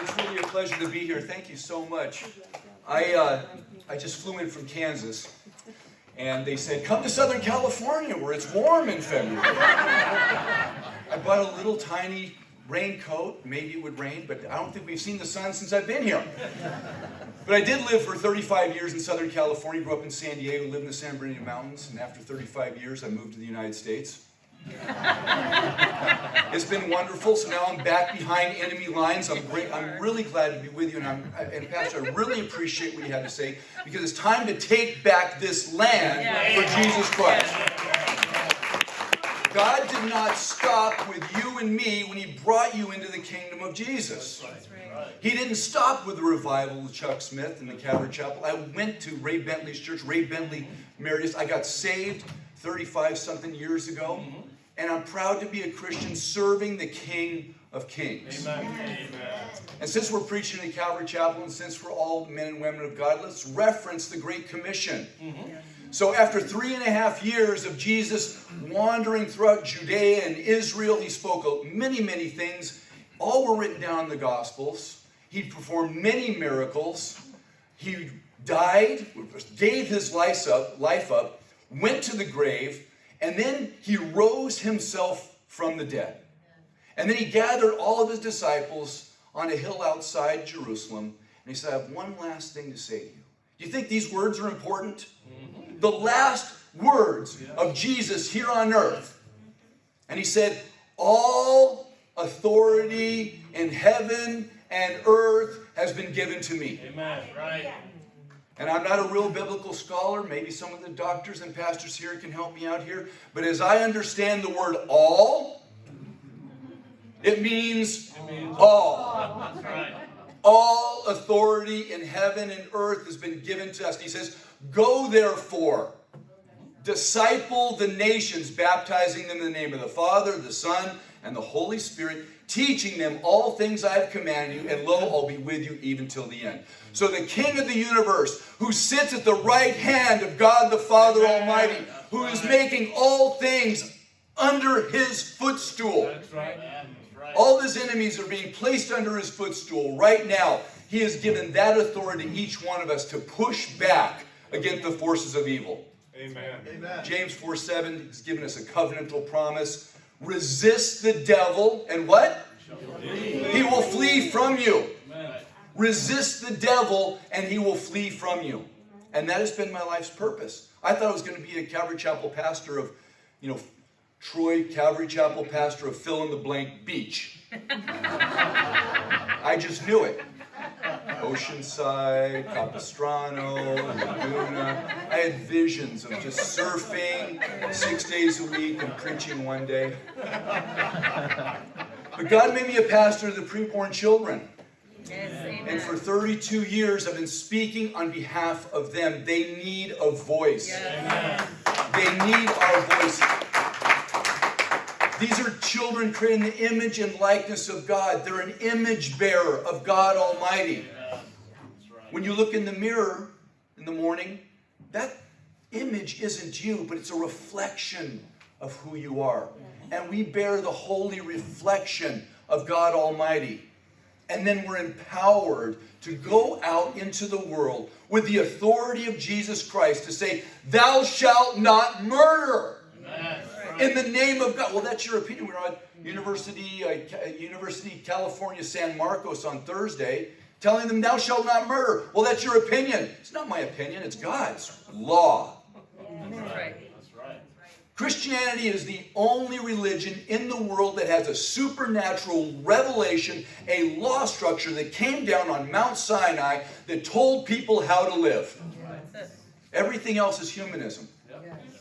It's really a pleasure to be here. Thank you so much. I, uh, I just flew in from Kansas, and they said, come to Southern California where it's warm in February. I bought a little tiny raincoat. Maybe it would rain, but I don't think we've seen the sun since I've been here. But I did live for 35 years in Southern California, grew up in San Diego, lived in the San Bernardino Mountains, and after 35 years, I moved to the United States. it's been wonderful. So now I'm back behind enemy lines. I'm great. I'm really glad to be with you, and I'm and Pastor, I really appreciate what you had to say because it's time to take back this land for Jesus Christ. God did not stop with you and me when He brought you into the kingdom of Jesus. He didn't stop with the revival of Chuck Smith and the Calvary Chapel. I went to Ray Bentley's church. Ray Bentley married us. I got saved 35 something years ago. Mm-hmm. And I'm proud to be a Christian serving the King of Kings. Amen. And since we're preaching in Calvary Chapel and since we're all men and women of God, let's reference the Great Commission. Mm -hmm. So after three and a half years of Jesus wandering throughout Judea and Israel, he spoke many, many things. All were written down in the Gospels. He performed many miracles. He died, gave his life up, life up, went to the grave, and then he rose himself from the dead. And then he gathered all of his disciples on a hill outside Jerusalem, and he said, I have one last thing to say to you. Do you think these words are important? Mm-hmm. the last words of Jesus here on earth. And he said, all authority in heaven and earth has been given to me. Amen. Right. And I'm not a real biblical scholar. Maybe some of the doctors and pastors here can help me out here. But as I understand the word all, it means, it means all. Right. All authority in heaven and earth has been given to us. And he says, Go therefore, disciple the nations, baptizing them in the name of the Father, the Son, and the Holy Spirit, teaching them all things I have commanded you, and lo, I'll be with you even till the end. So the King of the universe, who sits at the right hand of God the Father Almighty, who is making all things under his footstool. That's right. All his enemies are being placed under his footstool right now. He has given that authority to each one of us to push back against the forces of evil. Amen. Amen. James 4 7 has given us a covenantal promise. Resist the devil, and what? He will flee from you. Resist the devil, and he will flee from you. And that has been my life's purpose. I thought I was going to be a Calvary Chapel pastor of, you know, Troy Calvary Chapel pastor of fill in the blank beach. I just knew it. Oceanside, Capistrano, Laguna. I had visions of just surfing six days a week and preaching one day. But God made me a pastor of the preborn children. and for 32 years, I've been speaking on behalf of them. They need a voice. Yes. They need our voice. These are children created in the image and likeness of God. They're an image bearer of God Almighty. When you look in the mirror in the morning, that image isn't you, but it's a reflection of who you are. And we bear the holy reflection of God Almighty. And then we're empowered to go out into the world with the authority of Jesus Christ to say, Thou shalt not murder. In the name of God. Well, that's your opinion. We are at University, uh, University California San Marcos on Thursday telling them, Thou shalt not murder. Well, that's your opinion. It's not my opinion, it's God's law. That's right. Christianity is the only religion in the world that has a supernatural revelation, a law structure that came down on Mount Sinai that told people how to live. Everything else is humanism.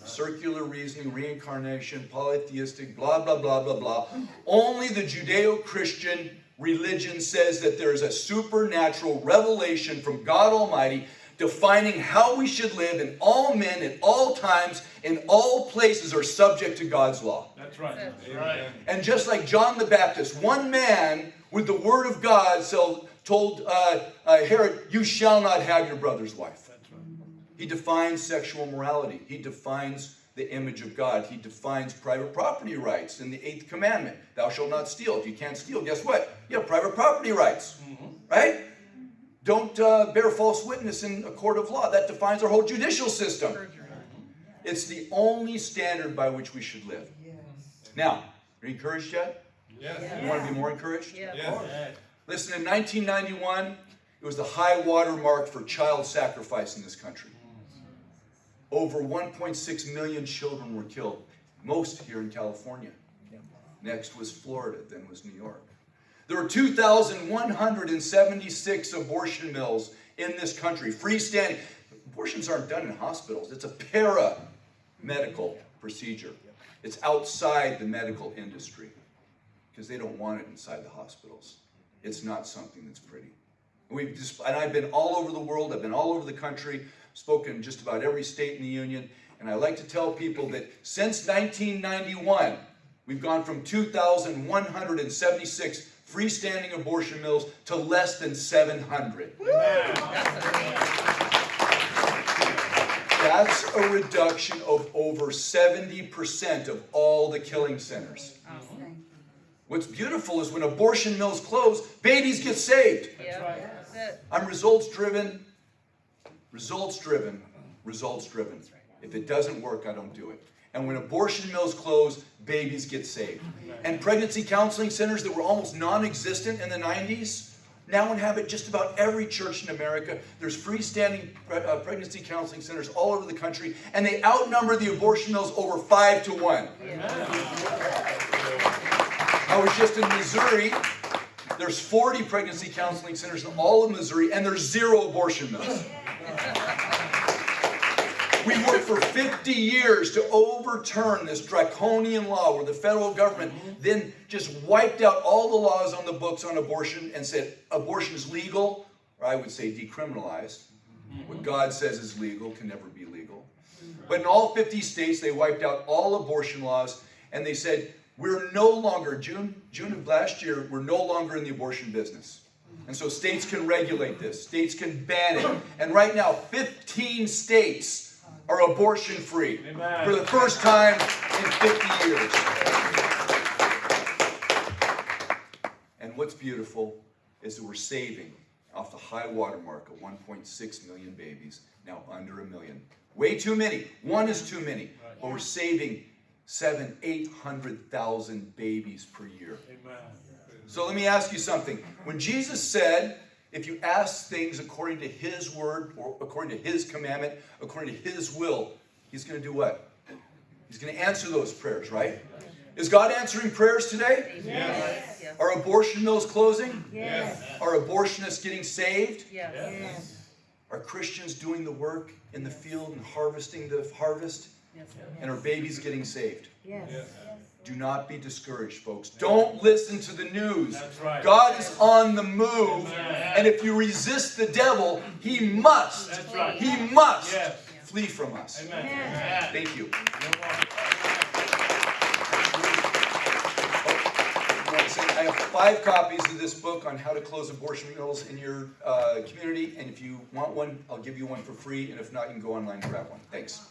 Circular reasoning, reincarnation, polytheistic, blah, blah, blah, blah, blah. Only the Judeo-Christian religion says that there is a supernatural revelation from God Almighty defining how we should live and all men at all times in all places are subject to God's law. That's right. That's right. And just like John the Baptist, one man with the word of God so told uh, uh, Herod, you shall not have your brother's wife. Right. He defines sexual morality. He defines the image of God. He defines private property rights in the eighth commandment. Thou shalt not steal. If you can't steal, guess what? You have private property rights. Right? Don't uh, bear false witness in a court of law. That defines our whole judicial system. It's the only standard by which we should live. Now, are you encouraged yet? Yes. You want to be more encouraged? Yes. Listen, in 1991, it was the high water mark for child sacrifice in this country. Over 1.6 million children were killed, most here in California. Next was Florida, then was New York. There were 2,176 abortion mills in this country, freestanding. Abortions aren't done in hospitals, it's a para medical procedure. It's outside the medical industry because they don't want it inside the hospitals. It's not something that's pretty. We've just, and I've been all over the world, I've been all over the country, spoken in just about every state in the union, and I like to tell people that since 1991, we've gone from 2,176 freestanding abortion mills to less than 700. That's a reduction of over 70% of all the killing centers. What's beautiful is when abortion mills close, babies get saved. Yeah, that's it. I'm results driven, results driven, results driven. If it doesn't work, I don't do it. And when abortion mills close, babies get saved. And pregnancy counseling centers that were almost non existent in the 90s now inhabit just about every church in America. There's freestanding pre- uh, pregnancy counseling centers all over the country, and they outnumber the abortion mills over five to one. I was just in Missouri. There's 40 pregnancy counseling centers in all of Missouri, and there's zero abortion mills. We worked for 50 years to overturn this draconian law where the federal government then just wiped out all the laws on the books on abortion and said abortion is legal, or I would say decriminalized. What God says is legal can never be legal. But in all 50 states, they wiped out all abortion laws and they said, we're no longer, June, June of last year, we're no longer in the abortion business. And so states can regulate this, states can ban it. And right now, 15 states are abortion free Amen. for the first time in 50 years. And what's beautiful is that we're saving off the high water mark of 1.6 million babies, now under a million. Way too many. One is too many. But we're saving seven, eight hundred thousand babies per year. Amen. So let me ask you something. When Jesus said, if you ask things according to his word or according to his commandment, according to his will, he's going to do what? He's going to answer those prayers, right? Is God answering prayers today? Yes. Yes. Are abortion mills closing? Yes. Are abortionists getting saved? Yes. Yes. Are Christians doing the work in the field and harvesting the harvest? Yes. And are babies getting saved? Yes. Do not be discouraged, folks. Don't listen to the news. That's right. God is on the move. Amen. And if you resist the devil, he must, That's right. he must Yes. flee from us. Amen. Amen. Thank you. I want to say I have five copies of this book on how to close abortion mills in your uh, community. And if you want one, I'll give you one for free. And if not, you can go online and grab one. Thanks.